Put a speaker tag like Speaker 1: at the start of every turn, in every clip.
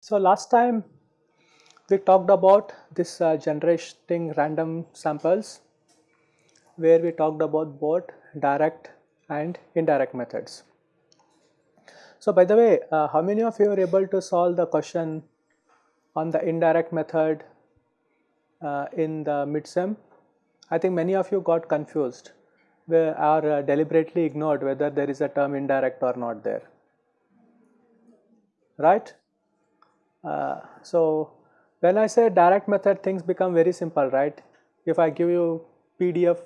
Speaker 1: So, last time we talked about this uh, generating random samples where we talked about both direct and indirect methods. So, by the way uh, how many of you are able to solve the question on the indirect method uh, in the midsem? I think many of you got confused where are uh, deliberately ignored whether there is a term indirect or not there right. Uh, so, when I say direct method things become very simple right if I give you PDF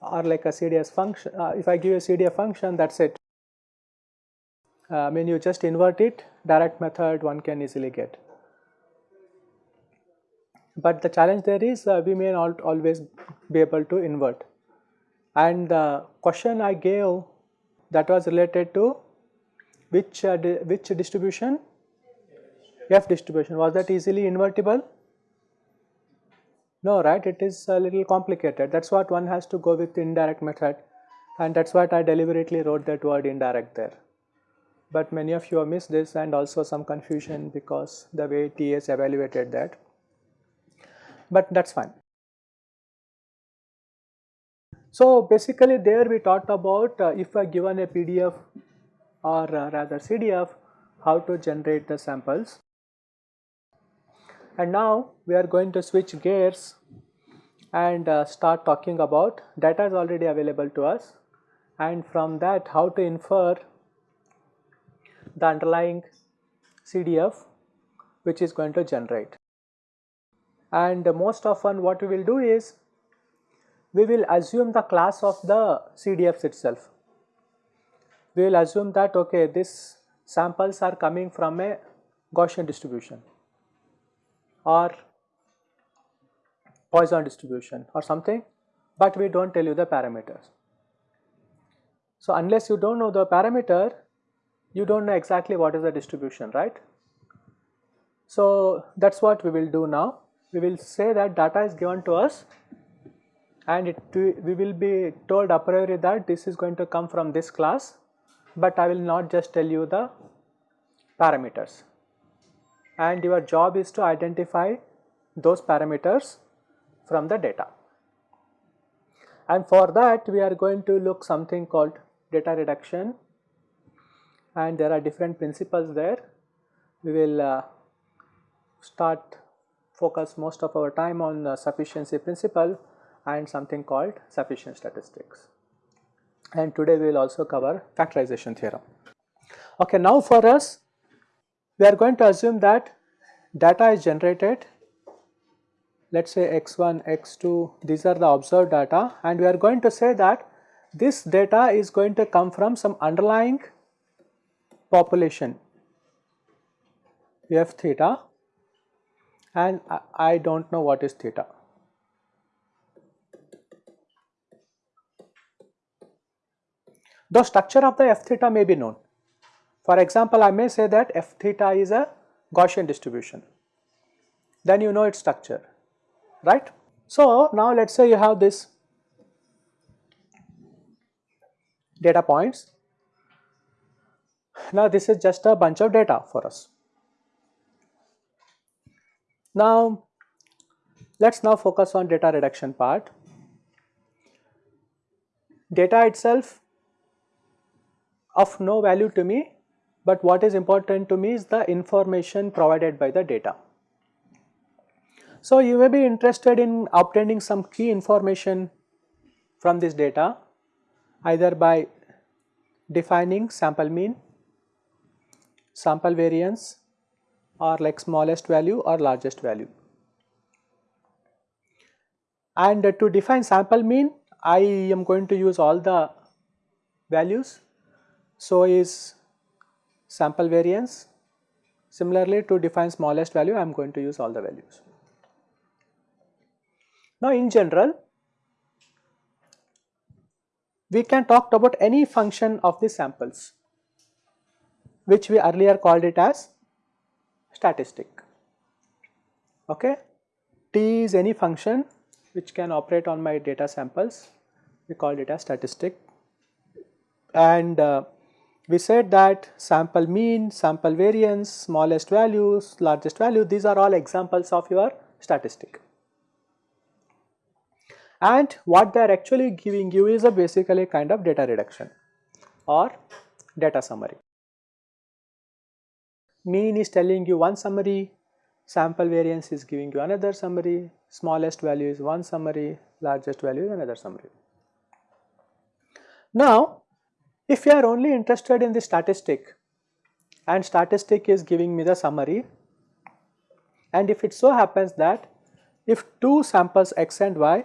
Speaker 1: or like a CDS function uh, if I give you a CDF function that is it uh, I mean you just invert it direct method one can easily get. But the challenge there is uh, we may not always be able to invert. And the question I gave that was related to which uh, di which distribution? F distribution. Was that easily invertible? No right? It is a little complicated. That is what one has to go with indirect method. And that is what I deliberately wrote that word indirect there. But many of you have missed this and also some confusion because the way TS evaluated that but that is fine. So basically there we talked about uh, if I given a PDF or uh, rather CDF how to generate the samples and now we are going to switch gears and uh, start talking about data is already available to us and from that how to infer the underlying CDF which is going to generate. And most often what we will do is we will assume the class of the CDFs itself. We will assume that okay these samples are coming from a Gaussian distribution or Poisson distribution or something, but we do not tell you the parameters. So, unless you do not know the parameter, you do not know exactly what is the distribution, right. So, that is what we will do now. We will say that data is given to us and it, we will be told a priori that this is going to come from this class, but I will not just tell you the parameters and your job is to identify those parameters from the data. And for that we are going to look something called data reduction and there are different principles there. We will uh, start focus most of our time on uh, sufficiency principle and something called sufficient statistics. And today we will also cover factorization theorem. Okay, now for us we are going to assume that data is generated let us say x1, x2 these are the observed data and we are going to say that this data is going to come from some underlying population f theta and I do not know what is theta. The structure of the f theta may be known for example, I may say that f theta is a Gaussian distribution, then you know its structure, right. So, now let us say you have this data points. Now, this is just a bunch of data for us. Now, let us now focus on data reduction part. Data itself of no value to me but what is important to me is the information provided by the data. So, you may be interested in obtaining some key information from this data either by defining sample mean, sample variance or like smallest value or largest value. And to define sample mean I am going to use all the values. So, is sample variance. Similarly, to define smallest value, I am going to use all the values. Now, in general, we can talk about any function of the samples, which we earlier called it as statistic. okay. T is any function which can operate on my data samples, we call it as statistic and uh, we said that sample mean, sample variance, smallest values, largest value these are all examples of your statistic. And what they are actually giving you is a basically kind of data reduction or data summary. Mean is telling you one summary, sample variance is giving you another summary, smallest value is one summary, largest value is another summary. Now if you are only interested in the statistic and statistic is giving me the summary and if it so happens that if two samples x and y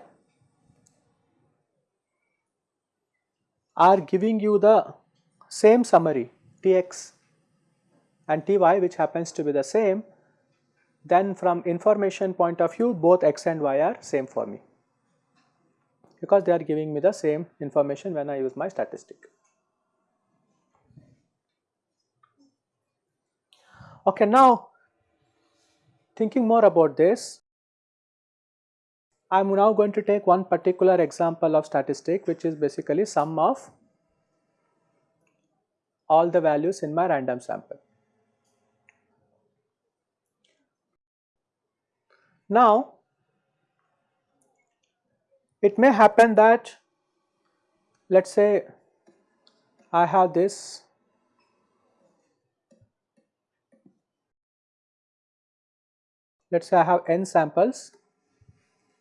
Speaker 1: are giving you the same summary Tx and Ty which happens to be the same then from information point of view both x and y are same for me because they are giving me the same information when I use my statistic. Okay, now thinking more about this, I am now going to take one particular example of statistic which is basically sum of all the values in my random sample. Now, it may happen that let us say I have this. Let us say I have n samples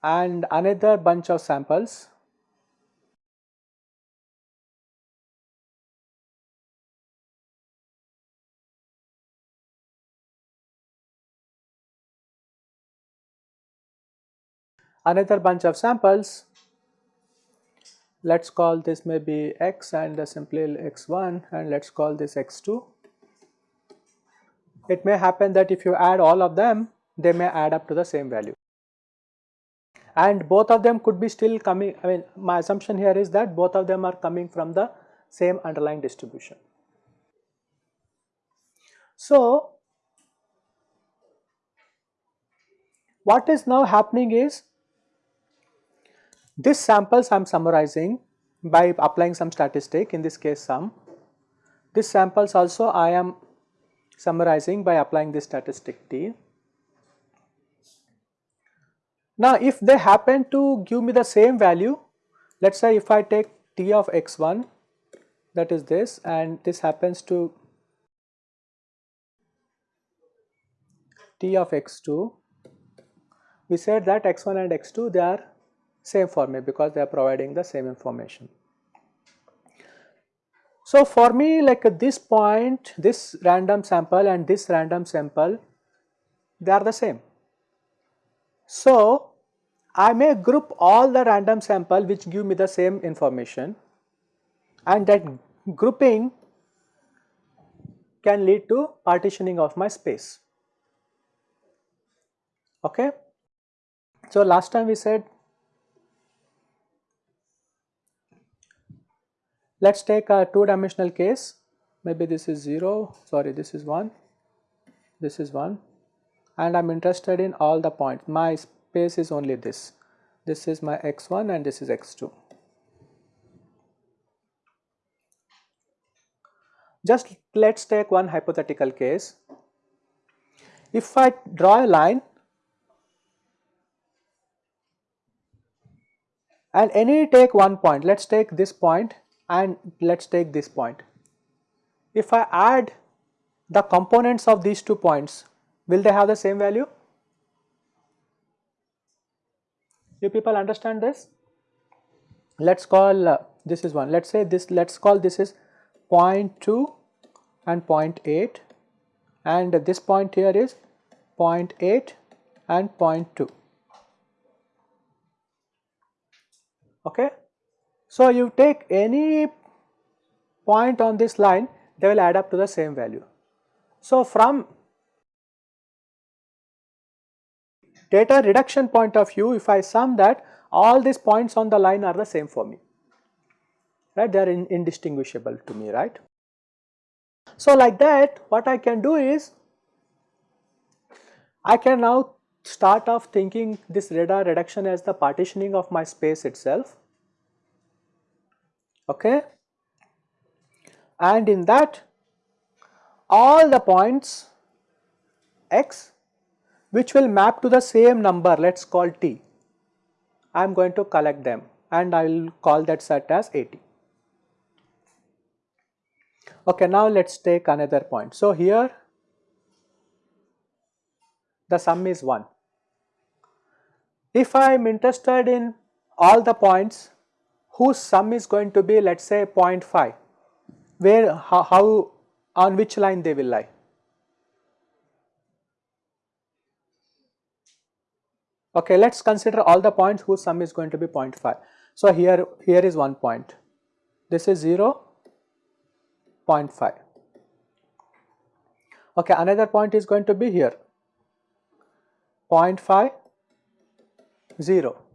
Speaker 1: and another bunch of samples another bunch of samples let us call this maybe x and simply x1 and let us call this x2. It may happen that if you add all of them they may add up to the same value. And both of them could be still coming, I mean my assumption here is that both of them are coming from the same underlying distribution. So, what is now happening is this samples I am summarizing by applying some statistic in this case sum. This samples also I am summarizing by applying this statistic t. Now, if they happen to give me the same value, let us say if I take t of x1 that is this and this happens to t of x2, we said that x1 and x2 they are same for me because they are providing the same information. So, for me like at this point this random sample and this random sample they are the same. So, I may group all the random sample which give me the same information and that grouping can lead to partitioning of my space. Okay. So, last time we said let us take a two dimensional case maybe this is 0 sorry this is 1 this is 1 and I am interested in all the points. My space is only this. This is my x1 and this is x2. Just let us take one hypothetical case. If I draw a line and any take one point, let us take this point and let us take this point. If I add the components of these two points, will they have the same value? You people understand this? Let us call uh, this is one, let us say this, let us call this is 0.2 and 0.8 and this point here is 0.8 and 0.2. Okay. So, you take any point on this line they will add up to the same value. So, from data reduction point of view if I sum that all these points on the line are the same for me right they are in, indistinguishable to me right. So like that what I can do is I can now start off thinking this data reduction as the partitioning of my space itself. Okay. And in that all the points x which will map to the same number let us call t. I am going to collect them and I will call that set as AT. Okay, now let us take another point. So, here the sum is 1. If I am interested in all the points whose sum is going to be let us say 0.5, where how, how on which line they will lie? Okay, let us consider all the points whose sum is going to be 0.5. So, here, here is one point, this is 0, 0.5. Okay, another point is going to be here 0.5, 0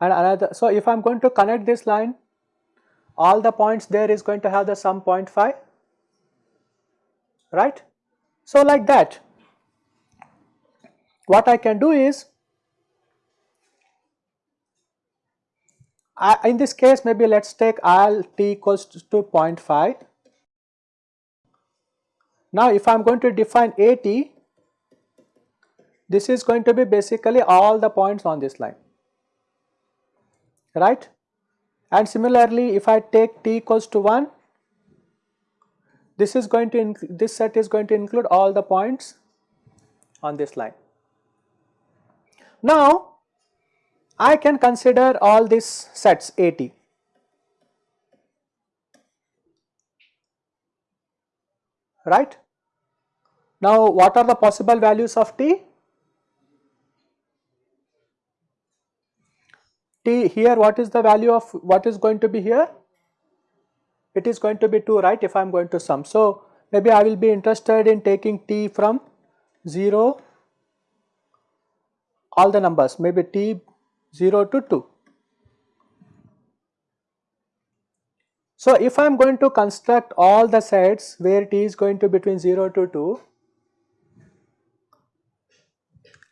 Speaker 1: and another. So, if I am going to connect this line all the points there is going to have the sum 0.5 right. So, like that what I can do is I, in this case maybe let us take L t equals to 0.5. Now if I am going to define AT this is going to be basically all the points on this line right and similarly if I take t equals to 1 this is going to this set is going to include all the points on this line. Now I can consider all these sets AT. Right? Now what are the possible values of t? T here what is the value of what is going to be here? It is going to be 2 right if I am going to sum. So maybe I will be interested in taking t from 0 all the numbers maybe t 0 to 2. So, if I am going to construct all the sets where t is going to between 0 to 2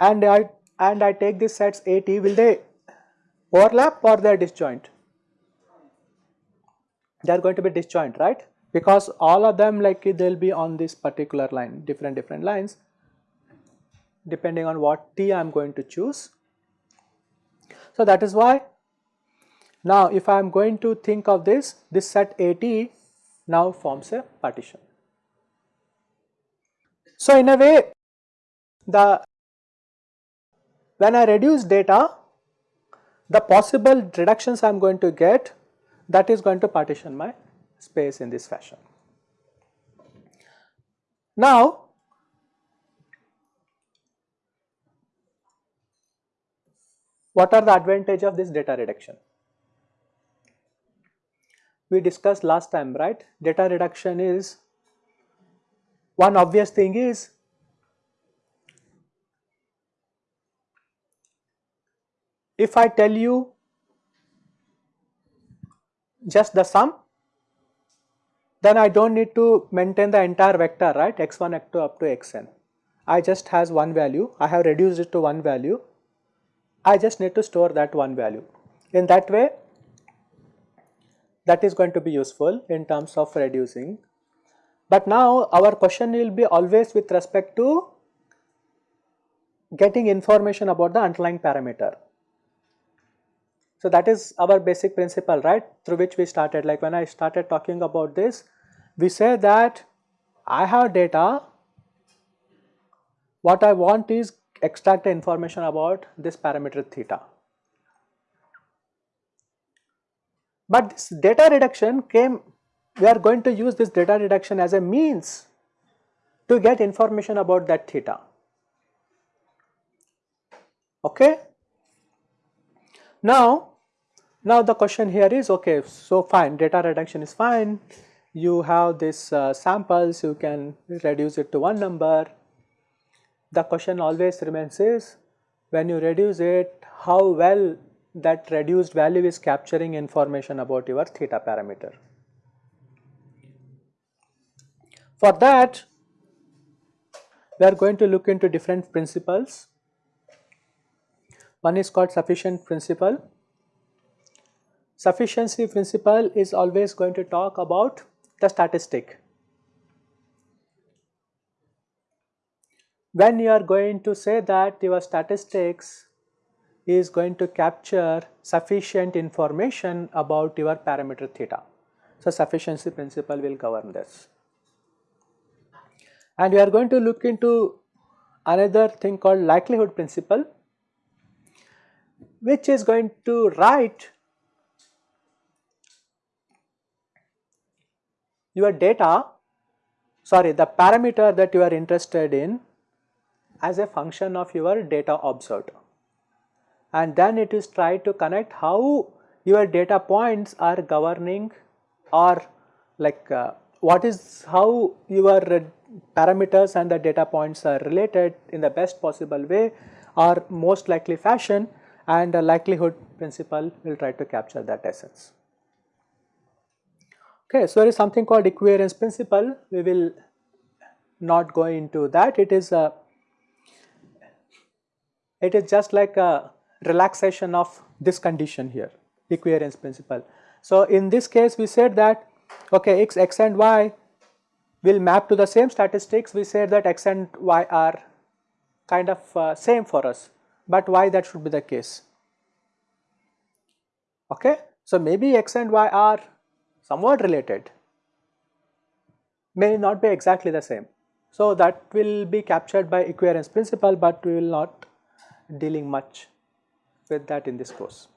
Speaker 1: and I and I take these sets AT will they overlap or they are disjoint? They are going to be disjoint right because all of them like they will be on this particular line different different lines depending on what t I am going to choose. So, that is why now if I am going to think of this, this set AT now forms a partition. So, in a way the when I reduce data the possible reductions I am going to get that is going to partition my space in this fashion. Now What are the advantage of this data reduction? We discussed last time, right? Data reduction is one obvious thing is if I tell you just the sum then I do not need to maintain the entire vector right x1 x2 up to xn. I just has one value I have reduced it to one value I just need to store that one value. In that way that is going to be useful in terms of reducing. But now our question will be always with respect to getting information about the underlying parameter. So that is our basic principle right through which we started like when I started talking about this we say that I have data what I want is extract the information about this parameter theta. But this data reduction came, we are going to use this data reduction as a means to get information about that theta. Okay. Now, now the question here is okay, so fine, data reduction is fine. You have this uh, samples, you can reduce it to one number, the question always remains is when you reduce it how well that reduced value is capturing information about your theta parameter. For that we are going to look into different principles. One is called sufficient principle. Sufficiency principle is always going to talk about the statistic. When you are going to say that your statistics is going to capture sufficient information about your parameter theta. So, sufficiency principle will govern this. And we are going to look into another thing called likelihood principle which is going to write your data sorry the parameter that you are interested in as a function of your data observed and then it is try to connect how your data points are governing or like uh, what is how your parameters and the data points are related in the best possible way or most likely fashion and the likelihood principle will try to capture that essence. Okay, so there is something called equivariance principle, we will not go into that, it is a, it is just like a relaxation of this condition here, equivariance principle. So in this case we said that okay x, x and y will map to the same statistics, we said that x and y are kind of uh, same for us, but why that should be the case? Okay. So, maybe x and y are somewhat related, may not be exactly the same. So, that will be captured by equivariance principle, but we will not dealing much with that in this course.